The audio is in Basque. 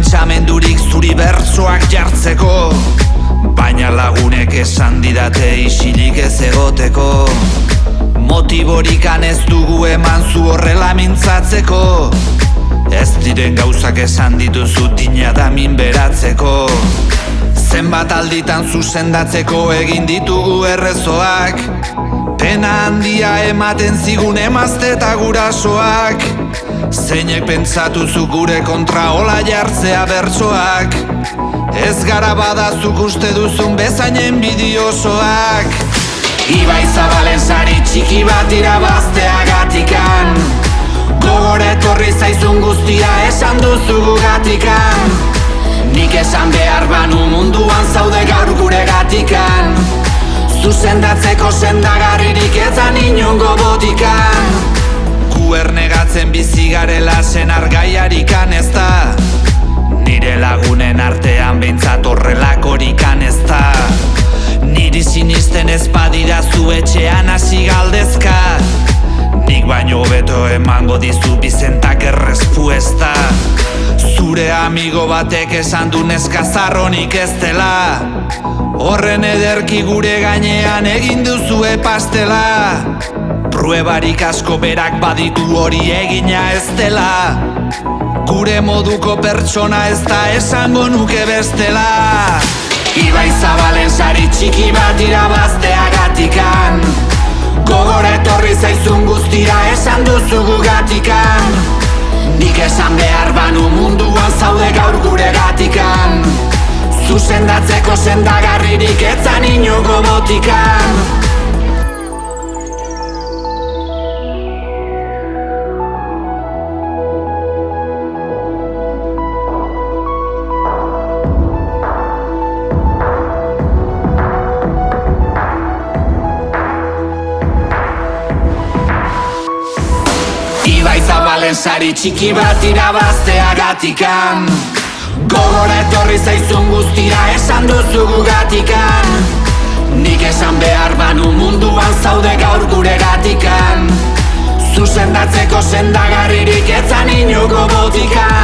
pentsamendurik zuri bertsoak jartzeko. Baina lagunek esan didate isilik ez egoteko. Motiborikan ez dugu eman zu horrela mintzatzeko. Ez diren gauzak esan dituzu dina damin beratzeko. Zenbat alditan zuzendatzeko egin ditugu errezoak. Pena handia ematen zigun emazte eta gurasoak Zeinek pentsatu zu gure kontra hola jartzea bertsoak. Ez gara badazuk uste duzun bezainen bidiosoak Ibai zabalen sari txiki bat irabaztea gatikan Gogor etorri zaizun guztia esan duzu gugatikan. Nik esan behar banu munduan zaude gaur gure gatikan. Zuzendatzeko sendagarririk ezan inungo botikan. Gu ernegatzen bizi garela zen argaiarikan ez da? Nire lagunen artean behintzat horrelakorikan ez da? Niri sinisten ez badira zu etxean hasi galdezka. Nik baino hobeto emango dizu bizentak errespuesta Zure amigo batek esan du neska ez dela. Horren ederki gure gainean egin duzue pastela Pruebarik asko berak baditu hori egina ez dela. Gure moduko pertsona ez da esango nuke bestela. Ibai zabalen sari txiki bat irabaztea gatikan Gogor etorri zaizun guztira esan duzu gugatikan. Nik esan behar banu munduan zaude gaur gure gatikan. Zuzendatzeko sendagarririk etzan inogo botikan Zabalen sari txiki bat irabaztea gatikan Gogora etorri zaizun guztira esan duzu gugatikan. Nik esan behar banu munduan zaude gaur gure gatikan Zuzendatzeko sendagarririk etzan inuko botikan